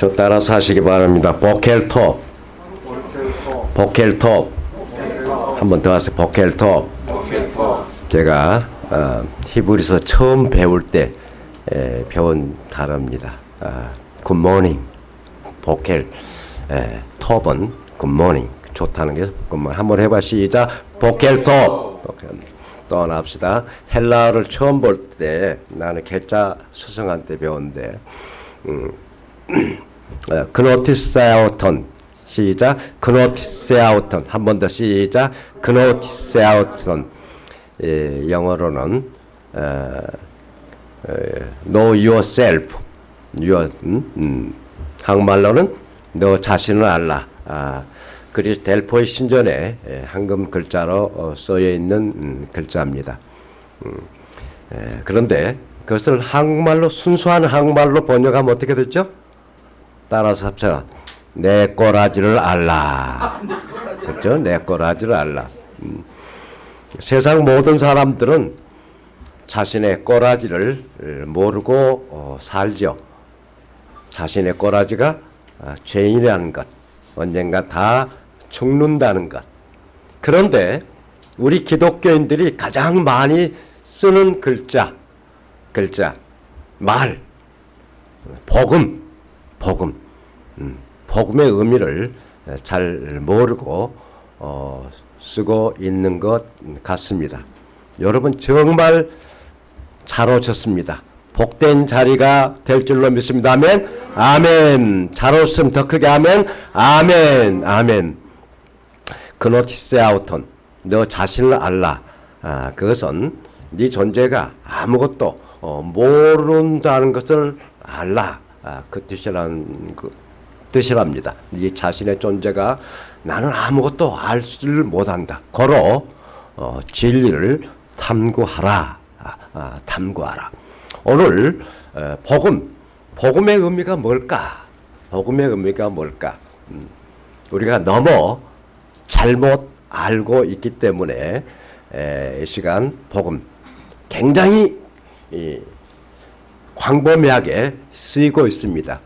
저 따라서 하시기 바랍니다. בוקר טוב. בוקר טוב. 한 번 더 하세요. בוקר טוב. 제가 어, 히브리서 처음 배울 때 에, 배운 단어입니다. 아, good morning. בוקר. 에, טוב은 good morning. 좋다는 게 good morning. 한번 해봐 시작. בוקר טוב. בוקר. 떠납시다. 헬라어를 처음 볼 때 나는 개자 수성한 때 배웠는데 음, 어, 그노티세아우턴. 시작. 그노티세아우턴. 한 번 더 시작. 그노티세아우턴. 예, 영어로는 어, 어, know yourself. your, 음, 음. 한국말로는 너 자신을 알라. 아, 그리 델포의 신전에 예, 황금 글자로 어, 써여 있는 음, 글자입니다. 음, 예, 그런데 그것을 한국말로 순수한 한국말로 번역하면 어떻게 됐죠? 따라서 합쳐라. 내 꼬라지를 알라. 그렇죠? 내 꼬라지를 알라. 음. 세상 모든 사람들은 자신의 꼬라지를 모르고 어, 살죠. 자신의 꼬라지가 아, 죄인이라는 것, 언젠가 다 죽는다는 것. 그런데 우리 기독교인들이 가장 많이 쓰는 글자, 글자, 말, 복음, 복음, 음, 복음의 의미를 잘 모르고 어, 쓰고 있는 것 같습니다. 여러분 정말 잘 오셨습니다. 복된 자리가 될 줄로 믿습니다. 아멘. 아멘. 잘 오셨으면 더 크게 아멘. 아멘. 아멘. 그노티세아우톤 너 자신을 알라. 아, 그것은 네 존재가 아무것도 어, 모른다는 것을 알라. 아, 그 뜻이라는 그 뜻이랍니다. 네 자신의 존재가 나는 아무것도 알지를 못한다. 거로 어, 진리를 탐구하라. 아, 아, 탐구하라. 오늘 어, 복음, 복음의 의미가 뭘까? 복음의 의미가 뭘까? 음, 우리가 너무 잘못 알고 있기 때문에 에, 이 시간 복음 굉장히 이, 광범위하게 쓰이고 있습니다.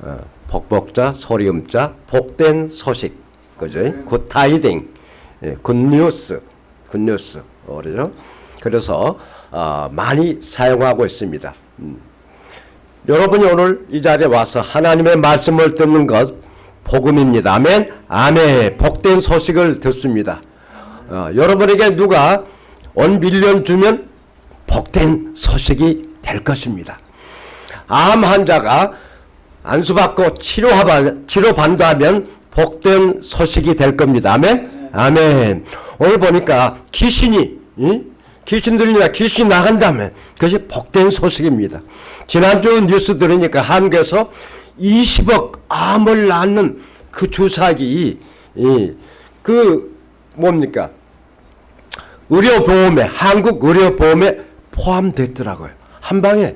어, 복복자, 소리음자, 복된 소식, 그죠? good tiding, 예, good news, good news, 그죠? 그래서 어, 많이 사용하고 있습니다. 음. 여러분이 오늘 이 자리에 와서 하나님의 말씀을 듣는 것 복음입니다. 아멘. 아멘. 복된 소식을 듣습니다. 어, 여러분에게 누가 원 밀리언 주면 복된 소식이 될 것입니다. 암 환자가 안수받고 치료하바, 치료받는다면 복된 소식이 될 겁니다. 아멘? 아멘. 오늘 보니까 귀신이, 이? 귀신 들리냐 귀신 나간다면 그것이 복된 소식입니다. 지난주 뉴스 들으니까 한국에서 20억 암을 낳는 그 주사기, 이, 그 뭡니까? 의료보험에, 한국 의료보험에 포함됐더라고요. 한 방에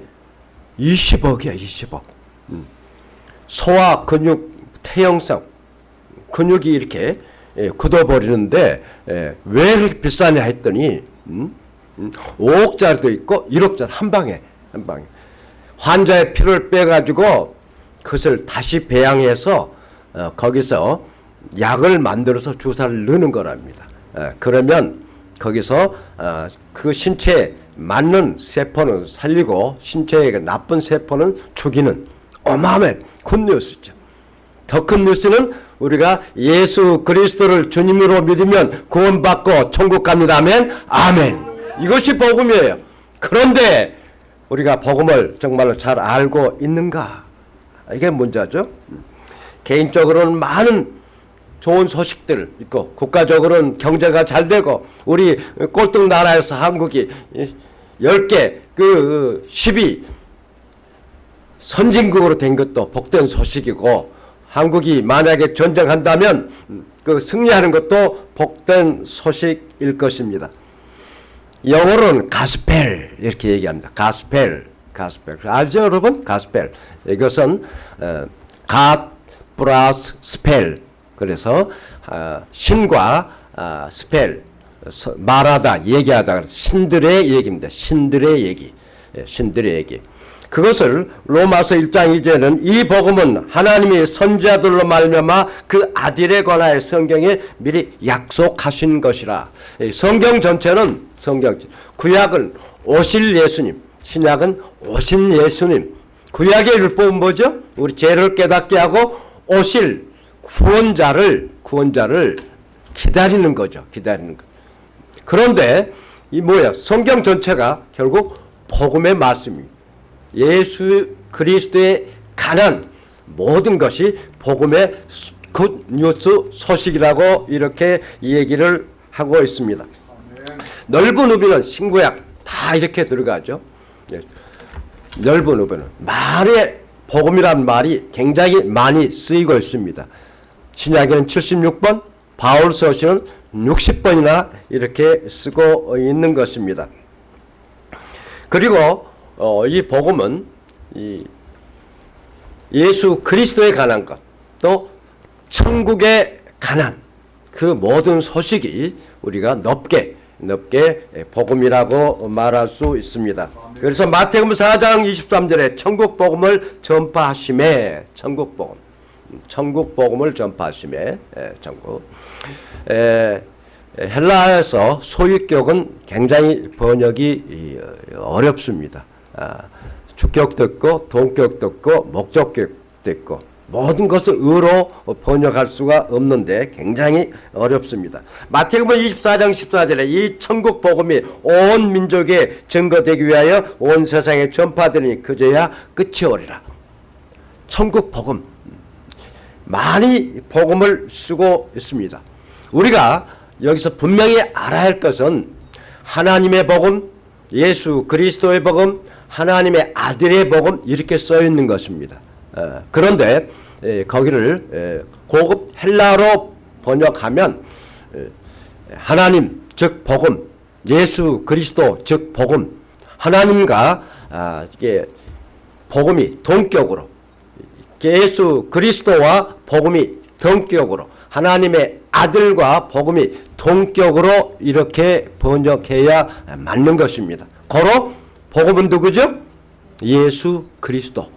20억이야, 20억. 음. 소화 근육 태형성 근육이 이렇게 예, 굳어버리는데 예, 왜 이렇게 비싸냐 했더니 음? 음, 5억짜리도 있고 1억짜리 한 방에 한 방에 환자의 피를 빼가지고 그것을 다시 배양해서 어, 거기서 약을 만들어서 주사를 넣는 거랍니다. 예, 그러면 거기서 어, 그 신체에 맞는 세포는 살리고 신체에 나쁜 세포는 죽이는 어마어마한 굿뉴스죠. 더 큰 뉴스는 우리가 예수 그리스도를 주님으로 믿으면 구원받고 천국 갑니다. 아멘. 아멘. 이것이 복음이에요. 그런데 우리가 복음을 정말로 잘 알고 있는가? 이게 문제죠. 개인적으로는 많은 좋은 소식들 있고 국가적으로는 경제가 잘 되고 우리 꼴등 나라에서 한국이 10개 그 10위 선진국으로 된 것도 복된 소식이고 한국이 만약에 전쟁한다면 그 승리하는 것도 복된 소식일 것입니다. 영어로는 가스펠 이렇게 얘기합니다. gospel, gospel. 알죠, 여러분? 가스펠. 이것은 어, God plus spell. 그래서 어, 신과 어, spell 말하다, 얘기하다 신들의 얘기입니다. 신들의 얘기, 예, 신들의 얘기. 그것을 로마서 1장 2절은 이 복음은 하나님이 선지자들로 말미암아 그 아들에 관하여 성경에 미리 약속하신 것이라. 이 성경 전체는 성경 구약은 오실 예수님, 신약은 오신 예수님. 구약의 율법은 뭐죠? 우리 죄를 깨닫게 하고 오실 구원자를 구원자를 기다리는 거죠. 기다리는 거. 그런데 이 뭐야? 성경 전체가 결국 복음의 말씀입니다. 예수 그리스도에 관한 모든 것이 복음의 good news 소식이라고 이렇게 얘기를 하고 있습니다. 넓은 의미는 신구약 다 이렇게 들어가죠. 예. 넓은 의미는 말의 복음이란 말이 굉장히 많이 쓰이고 있습니다. 신약에는 76번, 바울서시는 60번이나 이렇게 쓰고 있는 것입니다. 그리고 어, 이 복음은 이 예수 그리스도에 관한 것, 또 천국에 관한 그 모든 소식이 우리가 넓게 넓게 복음이라고 말할 수 있습니다. 그래서 마태복음 4장 23절에 천국 복음을 전파하심에 천국 복음 천국 복음을 전파하심에 예, 천국 에, 헬라에서 소유격은 굉장히 번역이 이, 어렵습니다. 아, 주격도 있고 동격도 있고 목적격도 있고 모든 것을 의로 번역할 수가 없는데 굉장히 어렵습니다. 마태복음 24장 14절에 이 천국 복음이 온 민족에 증거되기 위하여 온 세상에 전파되니 그제야 끝이 오리라. 천국 복음 많이 복음을 쓰고 있습니다. 우리가 여기서 분명히 알아야 할 것은 하나님의 복음, 예수 그리스도의 복음, 하나님의 아들의 복음 이렇게 써 있는 것입니다. 어, 그런데 에, 거기를 에, 고급 헬라로 번역하면 에, 하나님 즉 복음, 예수 그리스도 즉 복음, 하나님과 아, 이게 복음이 동격으로 예수 그리스도와 복음이 동격으로 하나님의 아들과 복음이 동격으로 이렇게 번역해야 맞는 것입니다. 고로 복음은 누구죠? 예수 그리스도.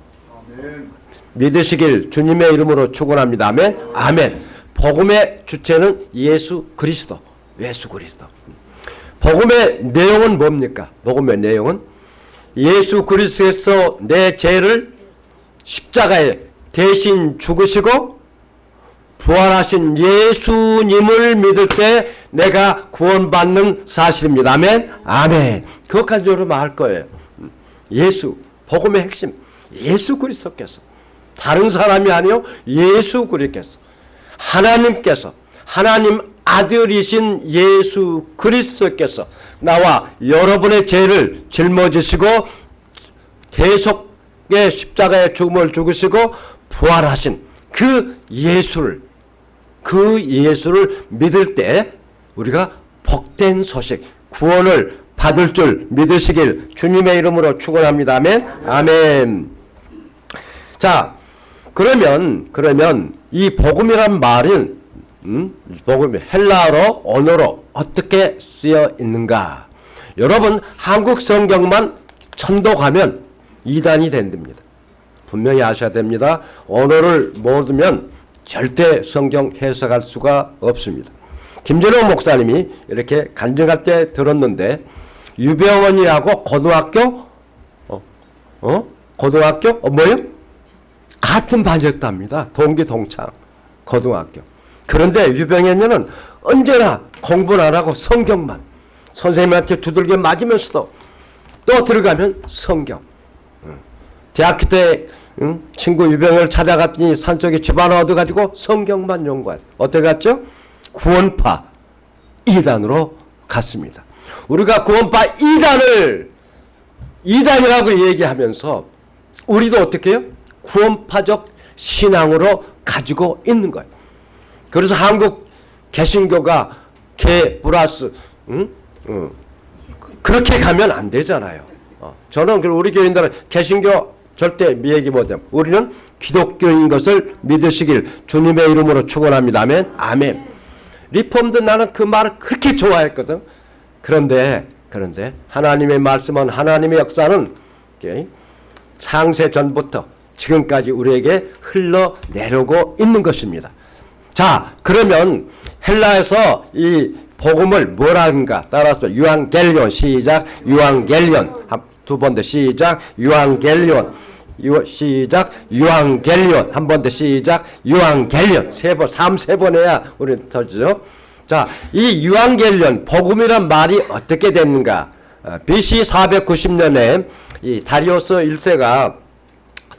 믿으시길 주님의 이름으로 축원합니다. 아멘. 아멘. 복음의 주체는 예수 그리스도. 예수 그리스도. 복음의 내용은 뭡니까? 복음의 내용은 예수 그리스도에서 내 죄를 십자가에 대신 죽으시고 부활하신 예수님을 믿을 때 내가 구원받는 사실입니다. 아멘. 아멘. 그것까지 여러분 알 거예요. 예수 복음의 핵심 예수 그리스도께서 다른 사람이 아니요 예수 그리스도께서 하나님께서 하나님 아들이신 예수 그리스도께서 나와 여러분의 죄를 짊어지시고 대속의 십자가의 죽음을 죽으시고 부활하신 그 예수를 그 예수를 믿을 때 우리가 복된 소식 구원을 받을 줄 믿으시길 주님의 이름으로 축원합니다. 아멘. 아멘. 자, 그러면 그러면 이 복음이란 말은 음? 복음이 헬라어로 언어로 어떻게 쓰여 있는가? 여러분 한국 성경만 천독하면 이단이 된답니다. 분명히 아셔야 됩니다. 언어를 모르면 절대 성경 해석할 수가 없습니다. 김전호 목사님이 이렇게 간증할 때 들었는데 유병원이하고 고등학교 어, 어? 고등학교 어, 뭐요? 같은 반이었답니다. 동기 동창 고등학교. 그런데 유병현은 언제나 공부는 안 하고 성경만 선생님한테 두들겨 맞으면서도 또 들어가면 성경. 대학교 때 응? 친구 유병을 찾아갔더니 산속에 집 하나 얻어가지고 성경만 연구해. 어떻게 갔죠? 구원파 2단으로 갔습니다. 우리가 구원파 2단을 2단이라고 얘기하면서 우리도 어떻게 해요? 구원파적 신앙으로 가지고 있는 거예요. 그래서 한국 개신교가 개 플러스 응? 응. 그렇게 가면 안 되잖아요. 어. 저는 우리 교인들은 개신교 절대 얘기 못해요. 우리는 기독교인 것을 믿으시길 주님의 이름으로 축원합니다. 아멘. 아멘. 리폼도 나는 그 말을 그렇게 좋아했거든. 그런데 그런데 하나님의 말씀은 하나님의 역사는 창세 전부터 지금까지 우리에게 흘러내려고 있는 것입니다. 자, 그러면 헬라에서 이 복음을 뭐라는가 따라서 유앙겔리온 시작 유앙겔리온 두 번 더 시작 유앙겔리온 유, 시작 유앙겔리온 한 번 더 시작 유앙겔리온 세번 삼세번 해야 우리 터지죠. 자, 이 유앙겔리온 복음이란 말이 어떻게 됐는가? 어, BC 490년에 이 다리오스 1세가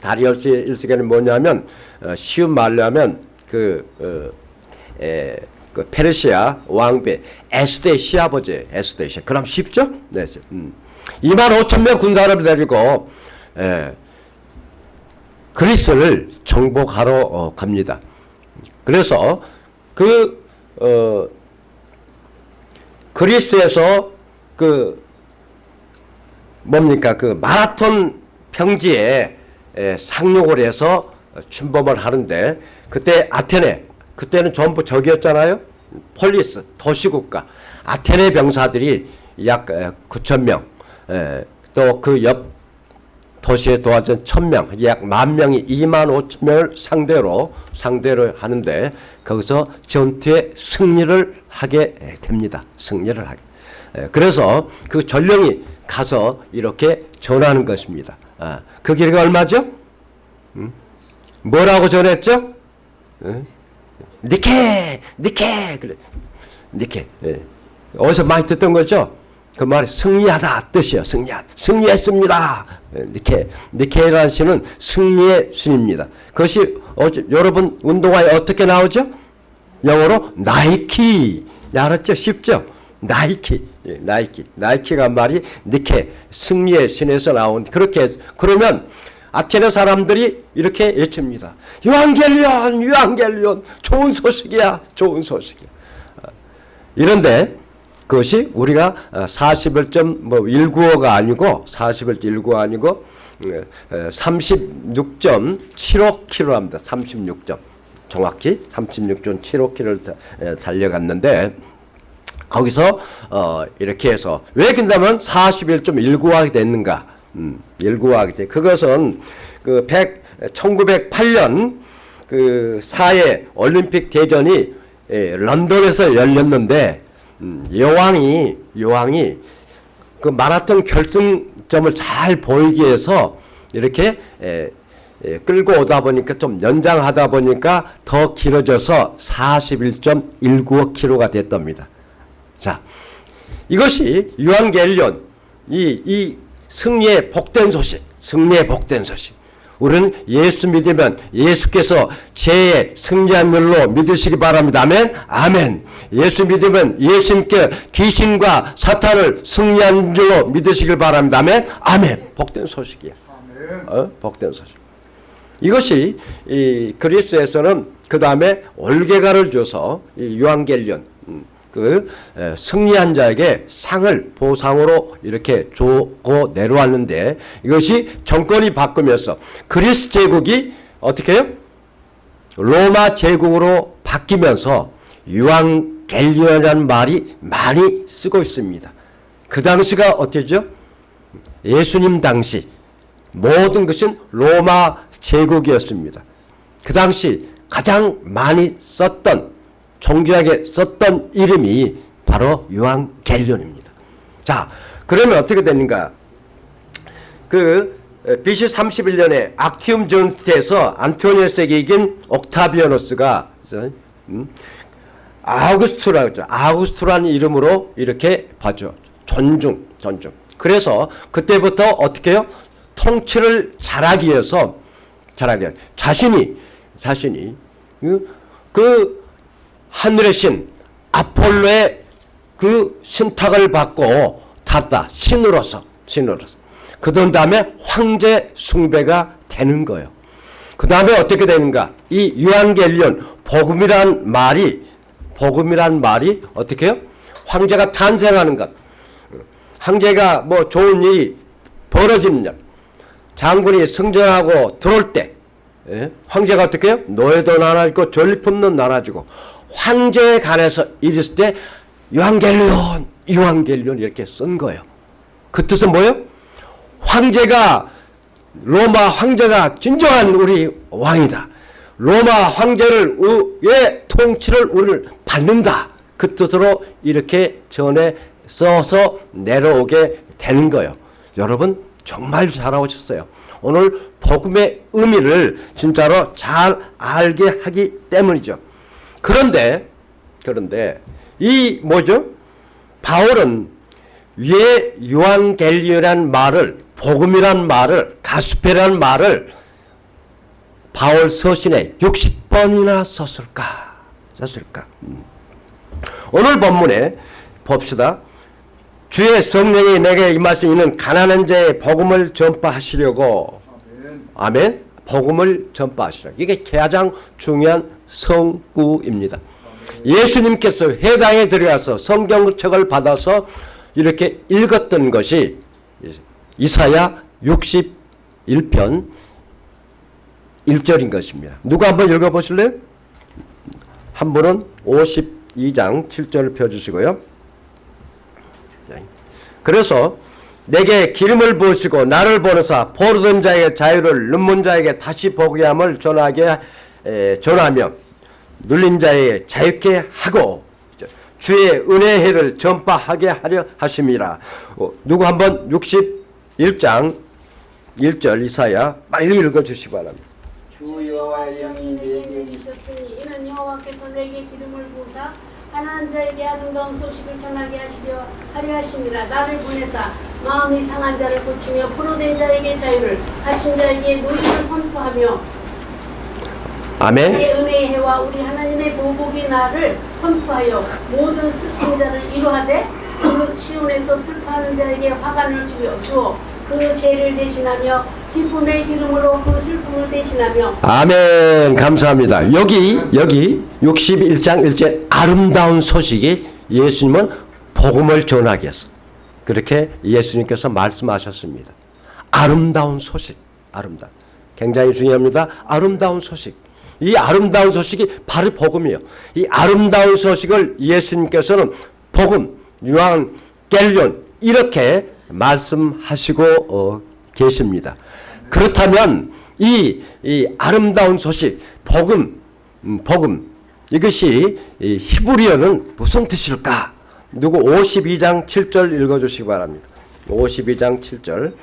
다리오스 1세가는 뭐냐면 어, 쉬운 말로 하면 그, 어, 에, 그 페르시아 왕비 에스데 시아버지 에스데 시 그럼 쉽죠? 네. 음. 2만 5천 명 군사를 데리고 에, 그리스를 정복하러 어, 갑니다. 그래서 그 어, 그리스에서 그 뭡니까 그 마라톤 평지에 에, 상륙을 해서 침범을 하는데 그때 아테네 그때는 전부 적이었잖아요. 폴리스 도시국가 아테네 병사들이 약 9천 명, 또 그 옆 도시에 도와준 1,000명, 약 만 명이 2만 5천 명을 상대로 상대로 하는데 거기서 전투에 승리를 하게 됩니다. 승리를 하게. 그래서 그 전령이 가서 이렇게 전하는 것입니다. 아, 그 길이가 얼마죠? 뭐라고 전했죠? 니케, 니케, 그래, 니케. 예. 어디서 많이 듣던 거죠? 그 말이 승리하다 뜻이에요. 승리하, 승리했습니다. 예, 니케, 니케라는 시는 승리의 신입니다. 그것이 어제, 여러분 운동화에 어떻게 나오죠? 영어로 나이키. 알았죠? 쉽죠? 나이키, 예, 나이키, 나이키가 말이 니케 승리의 신에서 나온 그렇게 그러면 아테네 사람들이 이렇게 외칩니다. 유한겔리온, 유한겔리온, 좋은 소식이야, 좋은 소식이야. 이런데 그것이 우리가 41.19가 아니고 41.19가 아니고 36.75km입니다. 36점. 정확히 36.75km를 달려갔는데 거기서 어 이렇게 해서 왜 근다면 41.19하게 됐는가? 음, 19하게 돼. 그것은 그 100, 1908년 그 4회 올림픽 대전이 예, 런던에서 열렸는데 음, 여왕이 여왕이 그 마라톤 결승점을 잘 보이기 위해서 이렇게 예, 예, 끌고 오다 보니까 좀 연장하다 보니까 더 길어져서 41.195km가 됐답니다. 자, 이것이 유한겔리온 이, 이 승리의 복된 소식, 승리의 복된 소식. 우리는 예수 믿으면 예수께서 죄의 승리한 일로 믿으시기 바랍니다. 아멘. 아멘. 예수 믿으면 예수님께 귀신과 사탄을 승리한 줄로 믿으시길 바랍니다. 아멘. 아멘. 복된 소식이야. 어? 복된 소식. 이것이 이 그리스에서는 그 다음에 올개가를 줘서 이 유한겔리온 그 승리한 자에게 상을 보상으로 이렇게 주고 내려왔는데 이것이 정권이 바꾸면서 그리스 제국이 어떻게 해요? 로마 제국으로 바뀌면서 유앙겔리온이라는 말이 많이 쓰고 있습니다. 그 당시가 어때죠? 예수님 당시 모든 것은 로마 제국이었습니다. 그 당시 가장 많이 썼던 종교학에 썼던 이름이 바로 유한겔리온입니다. 자, 그러면 어떻게 되는가? 그 BC 31년에 악티움 전투에서 안토니우스에게 이긴 옥타비아노스가 음, 아우구스투라고 했죠. 아우구스투라는 이름으로 이렇게 봐줘. 존중, 존중. 그래서 그때부터 어떻게 해요? 통치를 잘하기 위해서 잘하기 자신이 자신이 그, 그 하늘의 신 아폴로의 그 신탁을 받고 탔다. 신으로서 신으로서. 그 다음에 황제 숭배가 되는 거예요. 그 다음에 어떻게 되는가? 이 유한겔리온 복음이란 말이 복음이란 말이 어떻게 해요? 황제가 탄생하는 것. 황제가 뭐 좋은 일이 벌어지는 일. 장군이 승전하고 들어올 때 예? 황제가 어떻게 해요? 노예도 나눠지고 전리품도 나눠지고 황제에 관해서 이랬을 때 유한겔리온, 유한겔리온 이렇게 쓴 거예요. 그 뜻은 뭐예요? 황제가 로마 황제가 진정한 우리 왕이다. 로마 황제를,의 통치를 우리를 받는다. 그 뜻으로 이렇게 전에 써서 내려오게 되는 거예요. 여러분 정말 잘하셨어요. 오늘 복음의 의미를 진짜로 잘 알게 하기 때문이죠. 그런데 그런데 이 뭐죠? 바울은 왜 요한겔리오란 말을 복음이란 말을 가스페란 말을 바울 서신에 60번이나 썼을까? 썼을까? 음. 오늘 본문에 봅시다. 주의 성령이 내게 임하신 이는 가난한 자의 복음을 전파하시려고 아멘. 복음을 전파하시라. 이게 가장 중요한 성구입니다. 예수님께서 회당에 들어가서 성경책을 받아서 이렇게 읽었던 것이 이사야 61편 1절인 것입니다. 누가 한번 읽어보실래요? 한 분은 52장 7절을 펴주시고요. 그래서 내게 기름을 부으시고 나를 보내사 포르던 자에게 자유를 눈문 자에게 다시 보게 함을 전하게 에, 전하며 눌린 자에게 자유케 하고 주의 은혜의 해를 전파하게 하려 하심이라. 어, 누구 한번 61장 1절 이사야 빨리 읽어주시기 바랍니다. 주 여호와의 영이 내게 이셨으니 이는 여호와께서 내게 기름을 부으사 가난한 자에게 아름다운 소식을 전하게 하시려 하려 하심이라 나를 보내사 마음이 상한 자를 고치며 포로된 자에게 자유를 갇힌 자에게 노임을 선포하며 아멘. 우리의 은혜의 해와 우리 하나님의 보복의 날을 선포하여 모든 슬픈 자를 이루하되 그 시온에서 슬퍼하는 자에게 화관을 주어 주어 그 죄를 대신하며 기쁨의 기름으로 그 슬픔을 대신하며 아멘 감사합니다. 여기 여기 61장 1절 아름다운 소식이 예수님은 복음을 위해서 그렇게 예수님께서 말씀하셨습니다. 아름다운 소식 아름다 굉장히 중요합니다. 아름다운 소식 이 아름다운 소식이 바로 복음이에요. 이 아름다운 소식을 예수님께서는 복음 유한겔리온 이렇게 말씀하시고 어, 계십니다. 그렇다면 이, 이 아름다운 소식, 복음, 음, 복음 이것이 이 히브리어는 무슨 뜻일까? 누구 52장 7절 읽어주시기 바랍니다. 52장 7절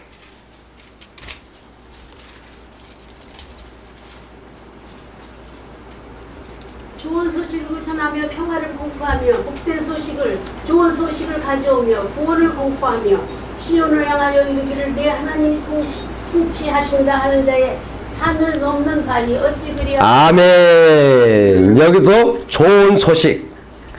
좋은 소식을 전하며 평화를 공포하며 복된 소식을 좋은 가져오며 구원을 공포하며 시온을 향하여 이르기를 내 하나님이 통치, 통치하신다 하는 자의 산을 넘는 발이 어찌 그리하 아멘. 여기도 좋은 소식,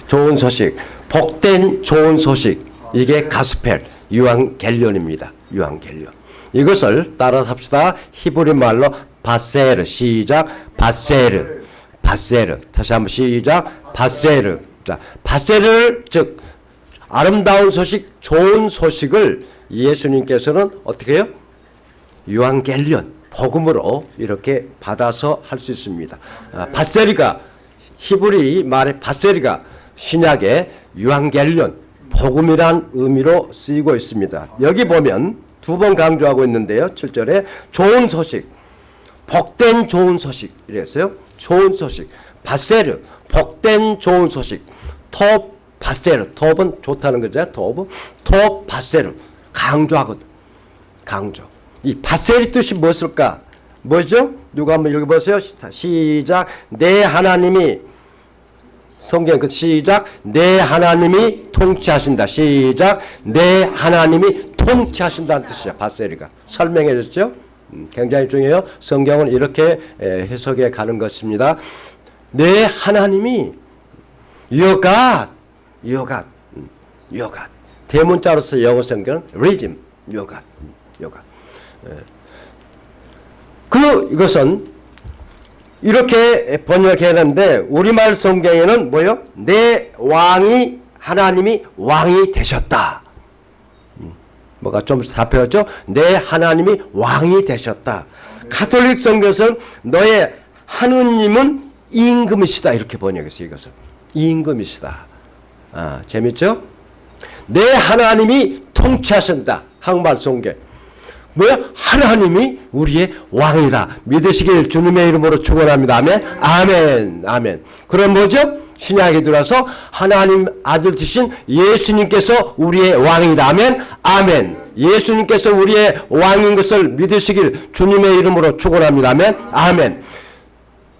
좋은 소식, 복된 좋은 소식. 이게 가스펠 유한겔련입니다. 유한겔련. 이것을 따라서 합시다. 히브리 말로 바세르 시작 바세르 바세르 다시 한번 시작 바세르 자, 바세르 즉 아름다운 소식 좋은 소식을 예수님께서는 어떻게 해요? 유한겔련 복음으로 이렇게 받아서 할 수 있습니다. 아, 바세리가 히브리 말의 바세리가 신약의 유한겔련 복음이란 의미로 쓰이고 있습니다. 여기 보면 두 번 강조하고 있는데요. 7절에 좋은 소식, 복된 좋은 소식 이랬어요. 좋은 소식, 바세르 복된 좋은 소식, 톱 바세르 톱은 좋다는 거죠. 톱, 톱 바세르 강조하거든. 강조. 이 바셀의 뜻이 무엇일까? 뭐죠? 누가 한번 읽어보세요. 시작. 내 하나님이 성경 그 시작. 내 하나님이 통치하신다. 시작. 내 하나님이 통치하신다는 뜻이야. 바셀이가 설명해 줬죠. 음, 굉장히 중요해요. 성경은 이렇게 에, 해석해 가는 것입니다. 내 하나님이 여가 여가 여가 대문자로서 영어 성경은 리즘 여가 여가 그 이것은 이렇게 번역했는데 우리말 성경에는 뭐요? 내 왕이 하나님이 왕이 되셨다. 음, 뭐가 좀 잡혀죠? 내 하나님이 왕이 되셨다. 가톨릭 성경에서는 너의 하느님은 임금이시다 이렇게 번역했어요. 이것을 임금이시다. 아 재밌죠? 내 하나님이 통치하신다. 성경. 뭐야? 하나님이 우리의 왕이다. 믿으시길 주님의 이름으로 축원합니다. 아멘. 아멘. 아멘. 그럼 뭐죠? 신약에 들어서 하나님 아들 되신 예수님께서 우리의 왕이다. 아멘. 아멘. 예수님께서 우리의 왕인 것을 믿으시길 주님의 이름으로 축원합니다. 아멘. 아멘.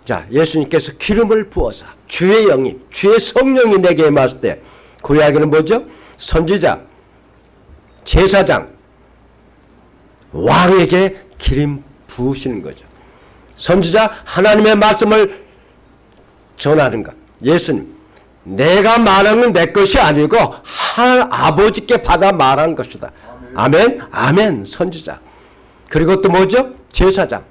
자, 예수님께서 기름을 부어서 주의 영이 주의 성령이 내게 임했을 때그 이야기는 뭐죠? 선지자, 제사장, 왕에게 기름 부으시는 거죠. 선지자 하나님의 말씀을 전하는 것. 예수님, 내가 말하는 내 것이 아니고 하, 아버지께 받아 말한 것이다. 아멘, 아멘, 선지자. 그리고 또 뭐죠? 제사장.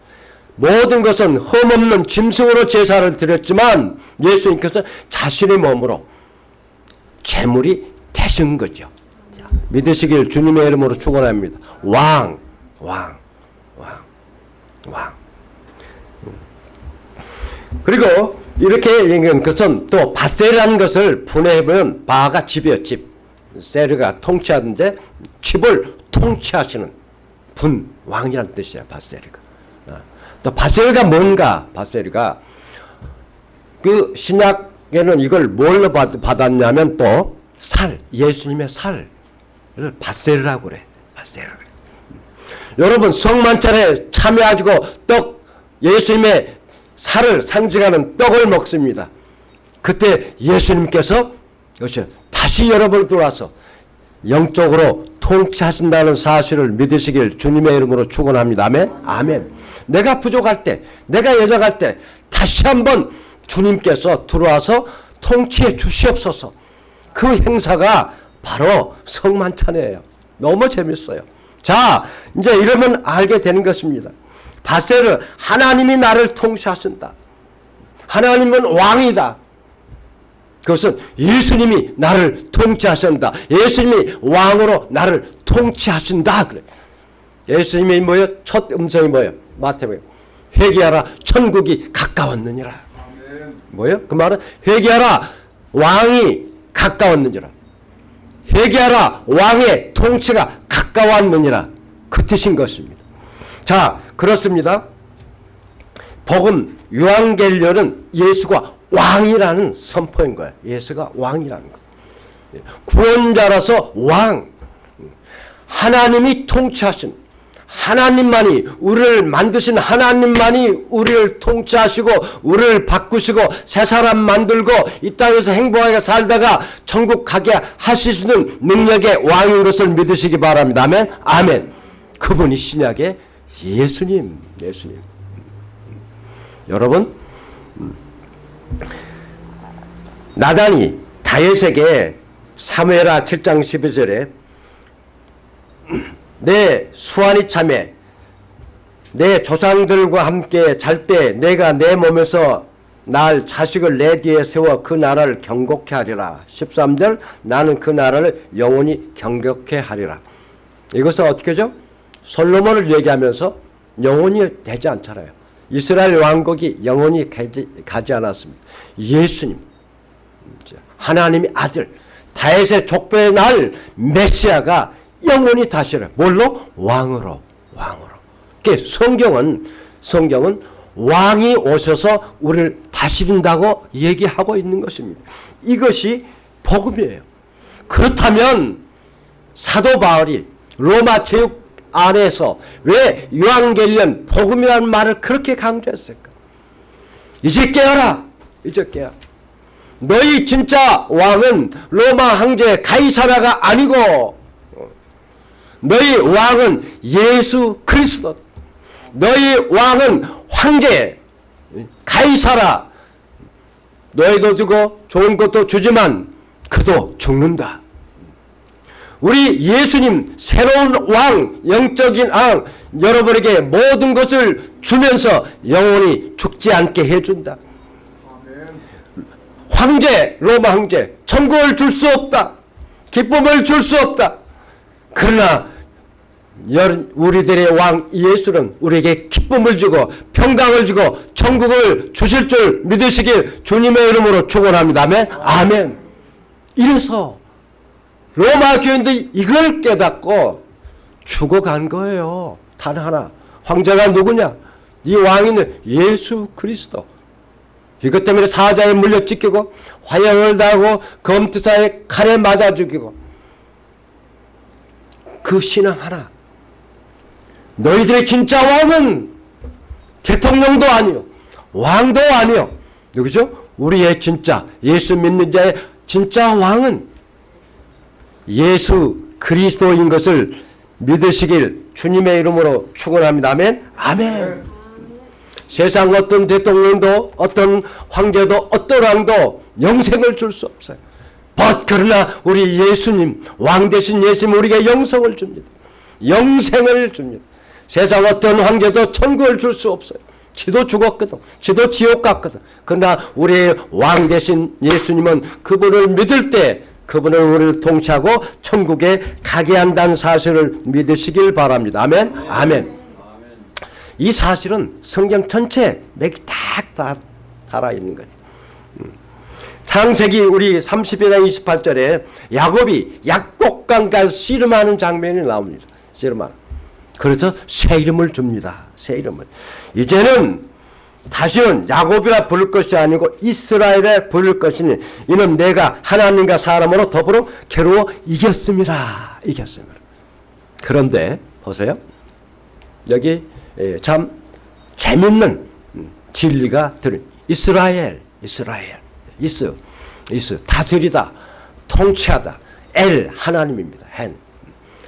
모든 것은 흠없는 짐승으로 제사를 드렸지만 예수님께서 자신의 몸으로 제물이 되신 거죠. 자, 믿으시길 주님의 이름으로 축원합니다. 왕, 왕, 왕, 왕. 그리고 이렇게 얘기한 것은 또 바세라는 것을 분해해보면 바가 집이요 집 세르가 통치하는데 집을 통치하시는 분 왕이라는 뜻이야 바세르가 바세르가 뭔가 바세르가 그 신약에는 이걸 뭘로 받- 받았냐면 또 살 예수님의 살을 바세르라고 그래 바세르 여러분 성만찬에 참여하시고 떡 예수님의 살을 상징하는 떡을 먹습니다. 그때 예수님께서 그렇죠. 다시 여러분을 돌아서 영적으로 통치하신다는 사실을 믿으시길 주님의 이름으로 축원합니다. 아멘. 아멘. 내가 부족할 때, 내가 여정할 때 다시 한번 주님께서 들어와서 통치해 주시옵소서. 그 행사가 바로 성만찬이에요. 너무 재밌어요. 자, 이제 이러면 알게 되는 것입니다. 바세르 하나님이 나를 통치하신다. 하나님은 왕이다. 그것은 예수님이 나를 통치하신다. 예수님이 왕으로 나를 통치하신다. 그래. 예수님이 뭐예요? 첫 음성이 뭐예요? 마태복음. 회개하라 천국이 가까웠느니라. 뭐예요? 그 말은 회개하라 왕이 가까웠느니라. 회개하라 왕의 통치가 가까웠느니라. 그 뜻인 것입니다. 자, 그렇습니다. 복음 유한겔료는 예수가 왕이라는 선포인 거예요. 예수가 왕이라는 거. 구원자라서 왕. 하나님이 통치하신 하나님만이 우리를 만드신 하나님만이 우리를 통치하시고 우리를 바꾸시고 새 사람 만들고 이 땅에서 행복하게 살다가 천국 가게 하실 수 있는 능력의 왕인 것을 믿으시기 바랍니다. 아멘. 아멘. 그분이 신약의 예수님, 예수님. 여러분, 음, 나단이 다윗에게 사무엘하 7장 12절에 내 수완이 참에 내 조상들과 함께 잘 때 내가 내 몸에서 날 자식을 내 뒤에 세워 그 나라를 경곡케 하리라. 13절 나는 그 나라를 영원히 경격케 하리라. 이것은 어떻게 죠 솔로몬을 얘기하면서 영원히 되지 않잖아요. 이스라엘 왕국이 영원히 가지, 가지 않았습니다. 예수님, 하나님의 아들, 다윗의 족보의 날 메시아가 영원히 다시를 뭘로 왕으로 왕으로. 그 성경은 성경은 왕이 오셔서 우리를 다스린다고 얘기하고 있는 것입니다. 이것이 복음이에요. 그렇다면 사도 바울이 로마 제육 안에서 왜 유한겔련 복음이라는 말을 그렇게 강조했을까? 이제 깨어라. 이제 깨어. 너희 진짜 왕은 로마 황제 가이사라가 아니고 너희 왕은 예수 그리스도. 너희 왕은 황제 가이사라. 너희도 주고 좋은 것도 주지만 그도 죽는다. 우리 예수님 새로운 왕 영적인 왕 여러분에게 모든 것을 주면서 영원히 죽지 않게 해준다. 황제 로마 황제 천국을 줄 수 없다. 기쁨을 줄 수 없다. 그러나 우리들의 왕 예수는 우리에게 기쁨을 주고 평강을 주고 천국을 주실 줄 믿으시길 주님의 이름으로 축원합니다. 아멘. 아멘. 이래서 로마 교인들이 이걸 깨닫고 죽어간 거예요. 단 하나. 황제가 누구냐? 이 왕이는 예수 그리스도. 이것 때문에 사자에 물려 찢기고 화형을 당하고 검투사에 칼에 맞아 죽이고 그 신앙 하나. 너희들의 진짜 왕은 대통령도 아니요. 왕도 아니요. 누구죠? 우리의 진짜 예수 믿는 자의 진짜 왕은 예수 그리스도인 것을 믿으시길 주님의 이름으로 축원합니다. 아멘. 아멘. 세상 어떤 대통령도 어떤 황제도 어떤 왕도 영생을 줄 수 없어요. but 그러나 우리 예수님 왕 대신 예수님 우리에게 영생을 줍니다. 영생을 줍니다. 세상 어떤 황제도 천국을 줄 수 없어요. 지도 죽었거든. 지도 지옥 갔거든. 그러나 우리의 왕 대신 예수님은 그분을 믿을 때 그분을 우리를 통치하고 천국에 가게 한다는 사실을 믿으시길 바랍니다. 아멘. 아멘. 이 사실은 성경 전체에 맥이 탁 달아 있는 거예요. 음. 창세기 우리 30일에 28절에 야곱이 약곡강가에서 씨름하는 장면이 나옵니다. 씨름하는. 그래서 새 이름을 줍니다. 새 이름을. 이제는 다시는 야곱이라 부를 것이 아니고 이스라엘에 부를 것이니 이는 내가 하나님과 사람으로 더불어 괴로워 이겼습니다. 이겼습니다. 그런데 보세요. 여기 예, 참 재밌는 음, 진리가 들은 이스라엘, 이스라엘, 이스, 이스 다스리다, 통치하다, 엘 하나님입니다. 헨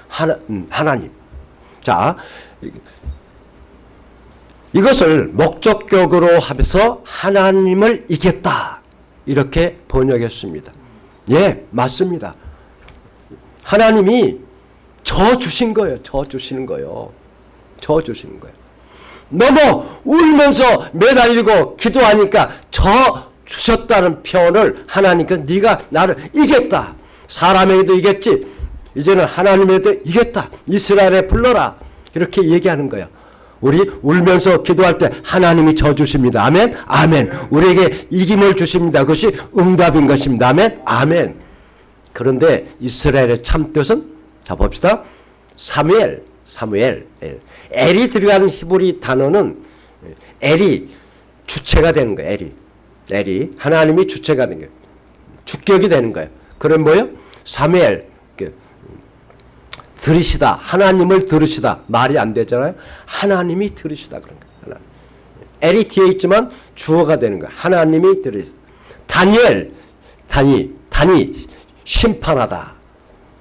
하나 음, 하나님. 자 이것을 목적격으로 하면서 하나님을 이겼다 이렇게 번역했습니다. 예, 맞습니다. 하나님이 저 주신 거예요. 저 주시는 거예요. 저 주시는 거예요. 너무 울면서 매달리고 기도하니까 저 주셨다는 표현을 하나님께서 네가 나를 이겼다. 사람에게도 이겼지. 이제는 하나님에게도 이겼다. 이스라엘에 불러라. 이렇게 얘기하는 거예요. 우리 울면서 기도할 때 하나님이 저 주십니다. 아멘. 아멘. 우리에게 이김을 주십니다. 그것이 응답인 것입니다. 아멘. 아멘. 그런데 이스라엘의 참 뜻은 자 봅시다. 사무엘, 사무엘, 엘. 엘이 들어가는 히브리 단어는 엘이 주체가 되는 거예요. 엘이. 엘이 하나님이 주체가 되는 거예요. 주격이 되는 거예요. 그럼 뭐요? 사무엘 그, 들으시다. 하나님을 들으시다. 말이 안 되잖아요. 하나님이 들으시다 그런 거예요. 하나님. 엘이 뒤에 있지만 주어가 되는 거예요. 하나님이 들으시다. 다니엘, 다니, 다니 심판하다.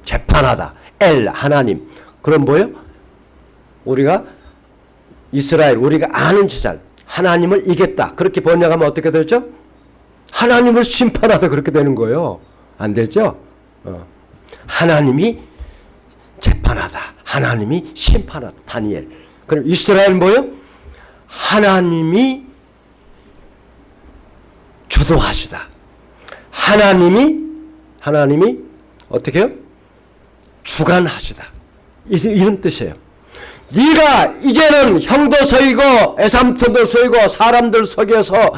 재판하다. 엘 하나님. 그럼 뭐요? 우리가 이스라엘 우리가 아는 제자 하나님을 이겼다. 그렇게 번역하면 어떻게 되죠? 하나님을 심판하다 그렇게 되는 거예요. 안 되죠? 어. 하나님이 재판하다. 하나님이 심판하다. 다니엘. 그럼 이스라엘 뭐요? 하나님이 주도하시다. 하나님이 하나님이 어떻게 해요? 주관하시다. 이런 뜻이에요. 네가 이제는 형도 서이고 애삼촌도 서이고 사람들 속여서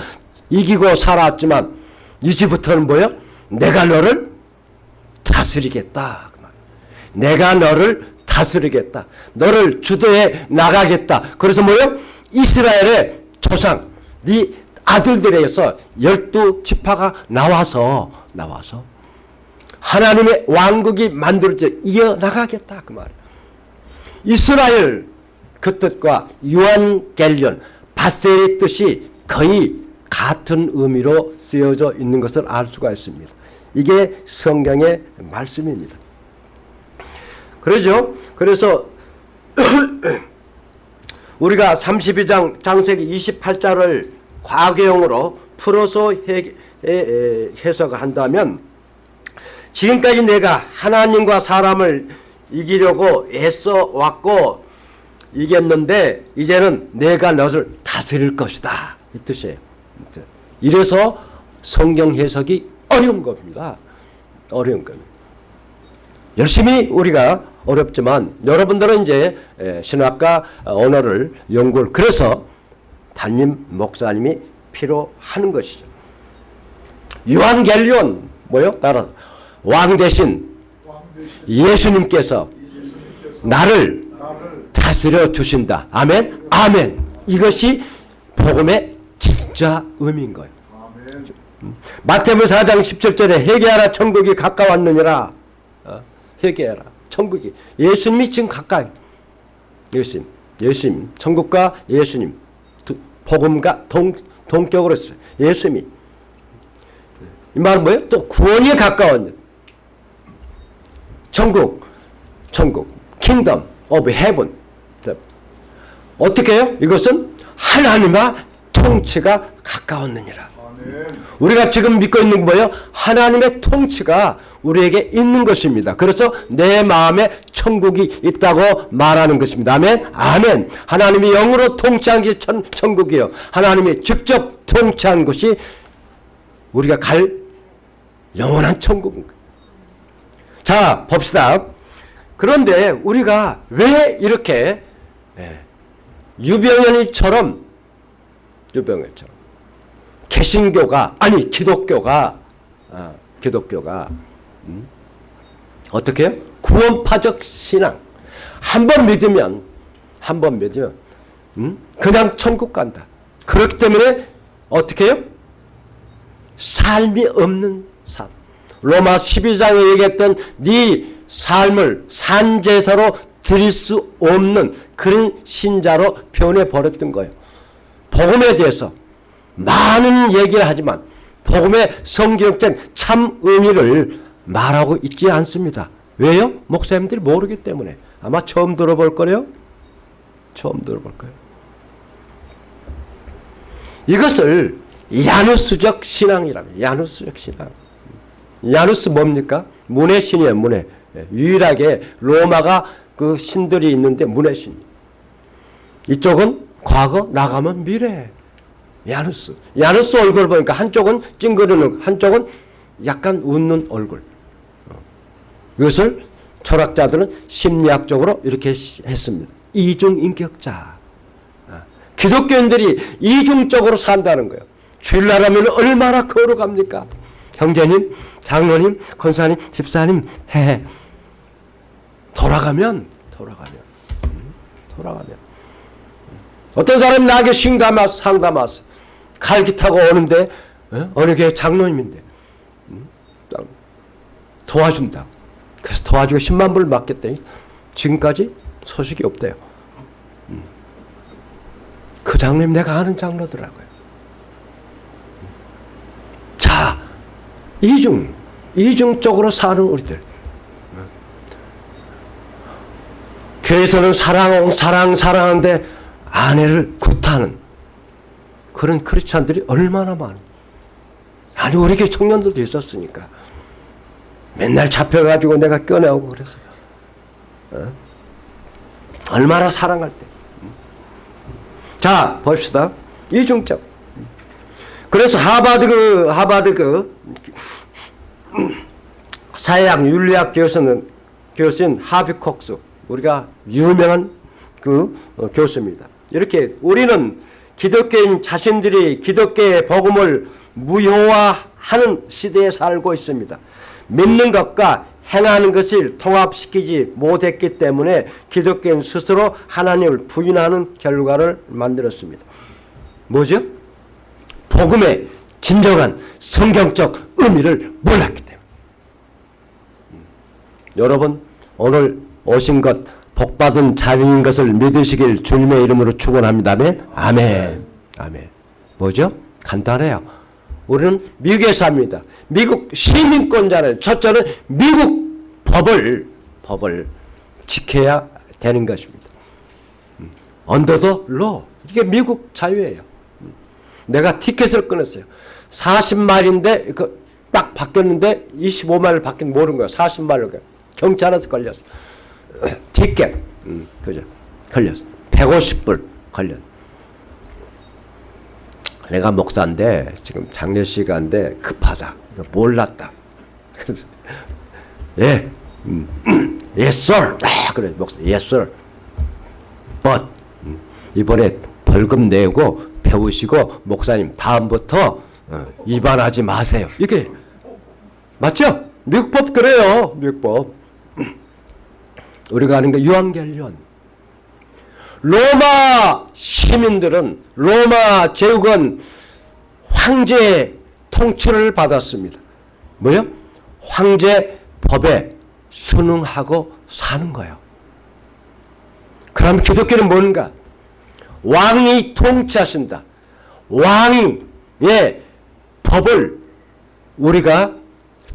이기고 살았지만 이제부터는 뭐요? 내가 너를 다스리겠다. 내가 너를 다스리겠다. 너를 주도해 나가겠다. 그래서 뭐요? 이스라엘의 조상, 네 아들들에서 열두 지파가 나와서 나와서 하나님의 왕국이 만들어져 이어나가겠다. 그 말이에요. 이스라엘 그 뜻과 유한겔리온 바셀의 뜻이 거의 같은 의미로 쓰여져 있는 것을 알 수가 있습니다. 이게 성경의 말씀입니다. 그러죠? 그래서 우리가 32장 장세기 28장을 과거형으로 풀어서 해, 해석을 한다면 지금까지 내가 하나님과 사람을 이기려고 애써 왔고 이겼는데 이제는 내가 너를 다스릴 것이다. 이 뜻이에요. 이래서 성경 해석이 어려운 겁니다. 어려운 겁니다. 열심히 우리가 어렵지만 여러분들은 이제 신학과 언어를 연구를 그래서 담임 목사님이 필요하는 것이죠. 유한겔리온 뭐요? 따라서 왕 대신 예수님께서 나를 다스려 주신다. 아멘. 아멘. 이것이 복음의 진짜 의미인 거예요. 마태복음 4장 17절에 회개하라 천국이 가까웠느니라. 어, 회개하라 천국이 예수님이 지금 가까이. 예수님, 예수님, 천국과 예수님, 두, 복음과 동 동격으로 있어요. 예수님이 이 말은 뭐예요? 또 구원이 가까운 천국, 천국, Kingdom of Heaven. 어떻게 해요? 이것은 하나님의 통치가 가까웠느니라. 우리가 지금 믿고 있는 게 뭐예요? 하나님의 통치가 우리에게 있는 것입니다. 그래서 내 마음에 천국이 있다고 말하는 것입니다. 아멘. 아멘. 하나님이 영으로 통치한 게 천, 천국이요. 하나님이 직접 통치한 것이 우리가 갈 영원한 천국인 거예요. 자, 봅시다. 그런데 우리가 왜 이렇게 예, 유병현이처럼 유병현처럼 개신교가 아니 기독교가 아, 기독교가 음? 어떻게 해요? 구원파적 신앙 한 번 믿으면 한 번 믿으면 음? 그냥 천국 간다. 그렇기 때문에 어떻게 해요? 삶이 없는 삶. 로마 12장에 얘기했던 네 삶을 산제사로 드릴 수 없는 그런 신자로 변해버렸던 거예요. 복음에 대해서 많은 얘기를 하지만 복음의 성경적 참 의미를 말하고 있지 않습니다. 왜요? 목사님들이 모르기 때문에. 아마 처음 들어볼 거래요. 처음 들어볼 거예요. 이것을 야누스적 신앙이랍니다. 야누스적 신앙. 야누스 뭡니까? 문의 신이에요. 문의. 유일하게 로마가 그 신들이 있는데 문의 신. 이쪽은 과거, 나가면 미래. 야누스. 야누스 얼굴 보니까 한쪽은 찡그리는, 한쪽은 약간 웃는 얼굴. 이것을 철학자들은 심리학적으로 이렇게 했습니다. 이중인격자. 기독교인들이 이중적으로 산다는 거예요. 주일날하면 얼마나 거룩합니까? 형제님, 장로님, 권사님, 집사님, 해. 돌아가면, 돌아가면, 음, 돌아가면. 어떤 사람이 나에게 상담하서, 상담하서, 갈기 타고 오는데, 어? 어느 교회 장로님인데, 음, 도와준다. 그래서 도와주고 10만 불을 맡겼더니, 지금까지 소식이 없대요. 음. 그 장로님 내가 아는 장로더라고요. 자, 이중, 이중적으로 사는 우리들. 교회에서는 사랑, 사랑, 사랑하는데 아내를 구타하는 그런 크리스찬들이 얼마나 많아. 아니, 우리 교회 청년들도 있었으니까. 맨날 잡혀가지고 내가 꺼내오고 그래서. 어? 얼마나 사랑할 때. 자, 봅시다. 이중적. 그래서 하버드 그, 하버드 그, 사회학 윤리학 교수는, 교수인 하비 콕스. 우리가 유명한 그 어, 교수입니다. 이렇게 우리는 기독교인 자신들이 기독교의 복음을 무효화하는 시대에 살고 있습니다. 믿는 것과 행하는 것을 통합시키지 못했기 때문에 기독교인 스스로 하나님을 부인하는 결과를 만들었습니다. 뭐죠? 복음의 진정한 성경적 의미를 몰랐기 때문에. 여러분 오늘 오신 것 복받은 자녀인 것을 믿으시길 주님의 이름으로 축원합니다. 아멘. 아멘. 아멘. 뭐죠? 간단해요. 우리는 미국에 삽니다. 미국 시민권자는 첫째는 미국 법을 법을 지켜야 되는 것입니다. 언더더 로 이게 미국 자유예요. 내가 티켓을 끊었어요. 40마일인데 그 딱 바뀌었는데 25마일 바뀐 모르는 거야. 40마일 경찰에서 걸렸어. 티켓 음, 그죠? 걸렸어. 150불 걸렸. 내가 목사인데 지금 장례 시간인데 급하다. 몰랐다. 그래서 예, 음. 아, 그래 목사, yes. But 음, 이번에 벌금 내고 배우시고 목사님 다음부터 어, 위반하지 마세요. 이게 맞죠? 미국법 그래요. 미국법. 우리가 아는 게 유한결련. 로마 시민들은 로마 제국은 황제의 통치를 받았습니다. 뭐요? 황제 법에 순응하고 사는 거예요. 그럼 기독교는 뭔가? 왕이 통치하신다. 왕의 법을 우리가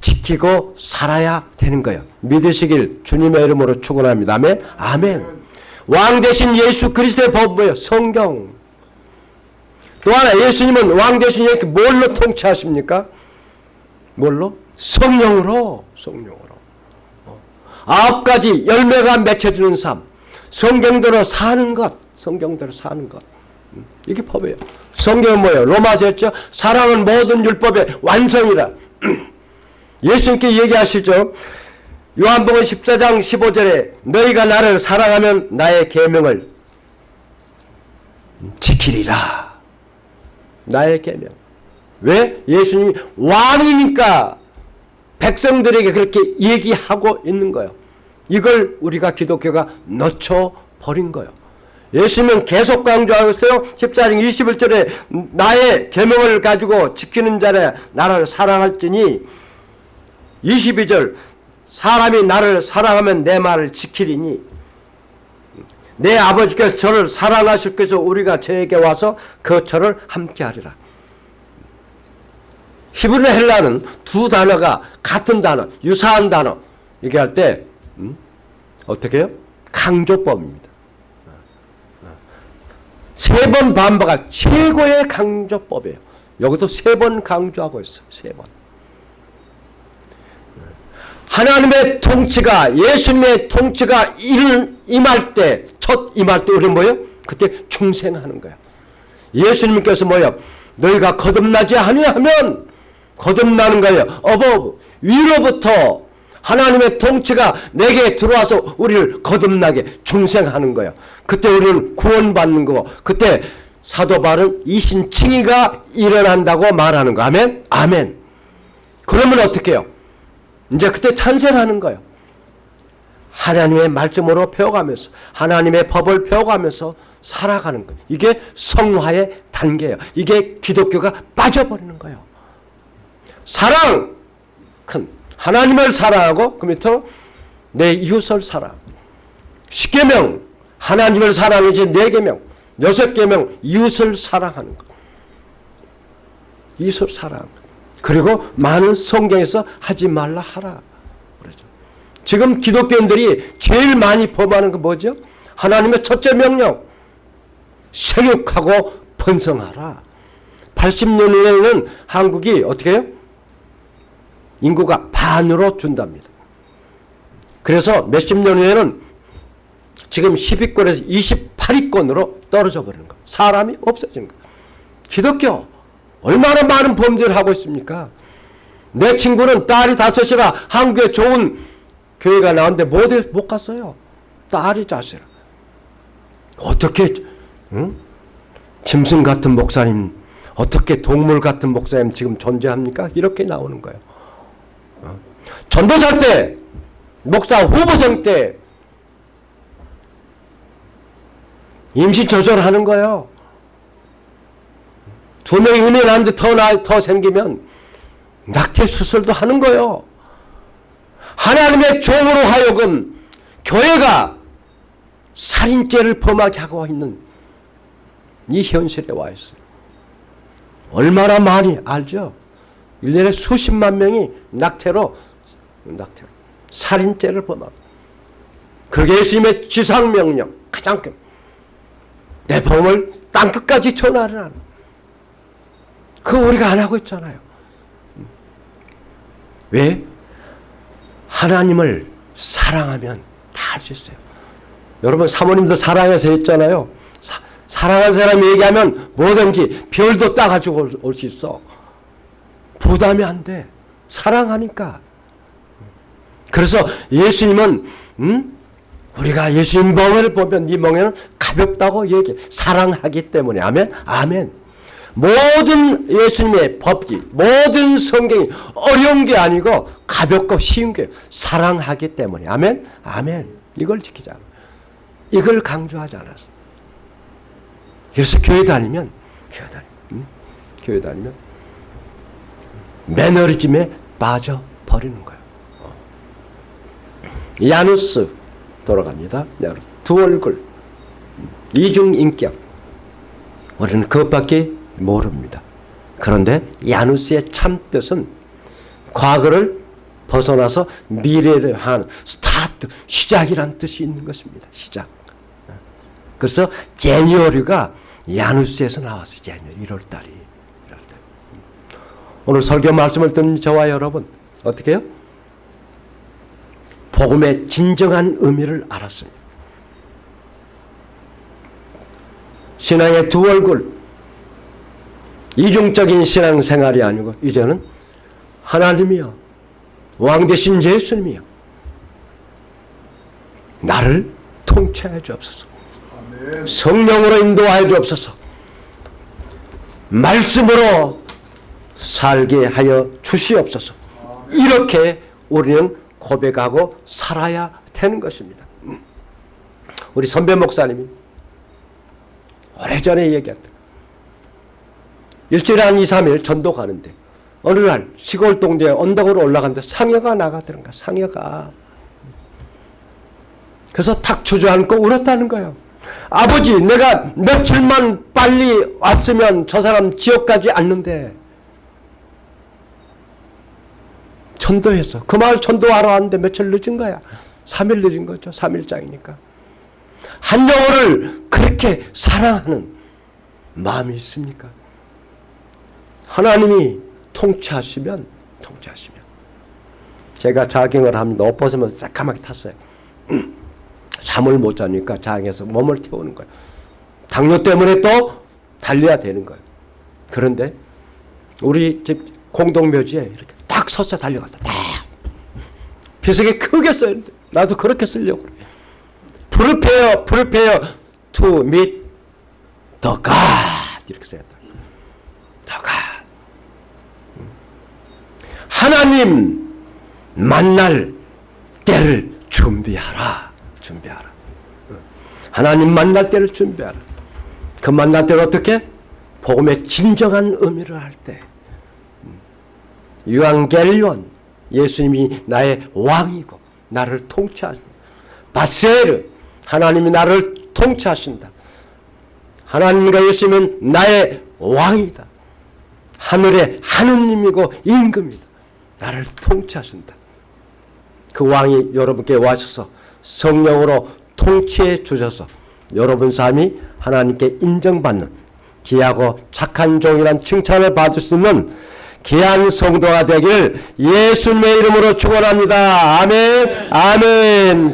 지키고 살아야 되는 거예요. 믿으시길 주님의 이름으로 축원합니다. 아멘. 아멘. 왕 대신 예수 그리스도의 법 뭐예요? 성경. 또 하나 예수님은 왕 대신 이렇게 뭘로 통치하십니까? 뭘로? 성령으로. 성령으로. 어. 아홉 가지 열매가 맺혀지는 삶. 성경대로 사는 것. 성경대로 사는 것. 음, 이게 법이에요. 성경은 뭐예요? 로마서 했죠? 사랑은 모든 율법의 완성이라. 예수님께 얘기하시죠. 요한복음 14장 15절에 너희가 나를 사랑하면 나의 계명을 지키리라. 나의 계명. 왜? 예수님이 왕이니까 백성들에게 그렇게 얘기하고 있는 거예요. 이걸 우리가 기독교가 놓쳐버린 거예요. 예수님은 계속 강조하고 있어요. 14장 21절에 나의 계명을 가지고 지키는 자는 나를 사랑할지니 22절 사람이 나를 사랑하면 내 말을 지키리니 내 아버지께서 저를 사랑하실 것서 우리가 저에게 와서 그 저를 함께하리라. 히브리 헬라는 두 단어가 같은 단어, 유사한 단어 얘기할 때 음? 어떻게 해요? 강조법입니다. 세 번 반복한 최고의 강조법이에요. 여기도 세 번 강조하고 있어요. 세 번. 하나님의 통치가 예수님의 통치가 임할 때, 첫 임할 때 우리는 뭐예요? 그때 충생하는 거야. 예수님께서 뭐예요? 너희가 거듭나지 아니하면 거듭나는 거예요. 어버 위로부터 하나님의 통치가 내게 들어와서 우리를 거듭나게 중생하는 거예요. 그때 우리는 구원받는 거고 그때 사도 바울은 이신칭의가 일어난다고 말하는 거. 아멘? 아멘. 그러면 어떻게 해요? 이제 그때 탄생하는 거예요. 하나님의 말씀으로 배워가면서 하나님의 법을 배워가면서 살아가는 거예요. 이게 성화의 단계예요. 이게 기독교가 빠져버리는 거예요. 사랑 큰 하나님을 사랑하고 그 밑으로 내 이웃을 사랑. 십계명 하나님을 사랑하지 네 개명 여섯 개명 이웃을 사랑하는 것. 이웃을 사랑. 그리고 많은 성경에서 하지 말라 하라. 그러죠. 지금 기독교인들이 제일 많이 범하는 거 뭐죠? 하나님의 첫째 명령. 생육하고 번성하라. 80년 후에는 한국이 어떻게 해요? 인구가 반으로 준답니다. 그래서 몇십 년 후에는 지금 10위권에서 28위권으로 떨어져 버리는 거. 사람이 없어지는 거. 기독교 얼마나 많은 범죄를 하고 있습니까? 내 친구는 딸이 다섯이라 한국에 좋은 교회가 나왔는데 못, 못 갔어요. 딸이 자식이라. 어떻게 응? 짐승 같은 목사님 어떻게 동물 같은 목사님 지금 존재합니까? 이렇게 나오는 거예요. 어? 전도사 때 목사 후보생 때 임시 조절하는 거예요. 두 명이 나는데 더, 나, 더 생기면 낙태 수술도 하는 거예요. 하나님의 종으로 하여금 교회가 살인죄를 범하게 하고 있는 이 현실에 와 있어요. 얼마나 많이 알죠? 1년에 수십만 명이 낙태로, 낙태로, 살인죄를 범하고. 그게 예수님의 지상명령, 가장 큰. 내 법을 땅끝까지 전하라. 그거 우리가 안 하고 있잖아요. 왜? 하나님을 사랑하면 다 할 수 있어요. 여러분 사모님도 사랑해서 했잖아요. 사, 사랑하는 사람이 얘기하면 뭐든지 별도 따가지고 올 수 있어. 부담이 안 돼. 사랑하니까. 그래서 예수님은 음? 우리가 예수님 멍을 보면 네 멍에는 가볍다고 얘기해. 사랑하기 때문에. 아멘? 아멘. 모든 예수님의 법기, 모든 성경이 어려운 게 아니고 가볍고 쉬운 게 사랑하기 때문에. 아멘? 아멘. 이걸 지키자. 이걸 강조하지 않았어. 그래서 교회 다니면 교회 다니, 음? 교회 다니면 매너리즘에 빠져 버리는 거예요. 어. 야누스 돌아갑니다. 네, 두 얼굴, 이중 인격. 우리는 그것밖에 모릅니다. 그런데 야누스의 참 뜻은 과거를 벗어나서 미래를 하는 스타트, 시작이란 뜻이 있는 것입니다. 시작. 그래서 제니어리가 야누스에서 나왔어요. 제니어리 1월달이. 1월달. 오늘 설교 말씀을 듣는 저와 여러분 어떻게 해요? 복음의 진정한 의미를 알았습니다. 신앙의 두 얼굴 이중적인 신앙생활이 아니고 이제는 하나님이요 왕 대신 예수님이요 나를 통치하여 주옵소서. 성령으로 인도하여 주옵소서. 말씀으로 살게 하여 주시옵소서. 이렇게 우리는 고백하고 살아야 되는 것입니다. 우리 선배 목사님이 오래전에 얘기했다 일주일에 한 2, 3일 전도 가는데 어느 날 시골 동네에 언덕으로 올라갔는데 상여가 나가더란가 상여가. 그래서 탁 주저앉고 울었다는 거예요. 아버지 내가 며칠만 빨리 왔으면 저 사람 지옥 가지 않는데 전도했어 그 마을 전도하러 왔는데 며칠 늦은 거야. 3일 늦은 거죠. 3일장이니까. 한 영혼을 그렇게 사랑하는 마음이 있습니까 하나님이 통치하시면 통치하시면 제가 자경을 합니다. 옷 벗으면 새까맣게 탔어요. 잠을 못 자니까 장에서 몸을 태우는 거예요. 당뇨 때문에 또 달려야 되는 거예요. 그런데 우리 집 공동묘지에 이렇게 딱 서서 달려갔다. 딱. 비석이 크게 써요. 나도 그렇게 쓰려고 그래. Prepare, prepare to meet the God. 이렇게 써야 돼. The God. 하나님 만날 때를 준비하라. 준비하라. 하나님 만날 때를 준비하라. 그 만날 때를 어떻게? 복음의 진정한 의미를 할 때. 유앙겔리온 예수님이 나의 왕이고 나를 통치하신다. 바세르 하나님이 나를 통치하신다. 하나님과 예수님은 나의 왕이다. 하늘의 하느님이고 임금이다. 나를 통치하신다. 그 왕이 여러분께 와셔서 성령으로 통치해 주셔서 여러분 삶이 하나님께 인정받는 귀하고 착한 종이란 칭찬을 받을 수 있는 귀한 성도가 되길 예수님의 이름으로 축원합니다. 아멘. 아멘.